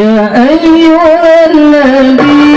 يا أيها النبي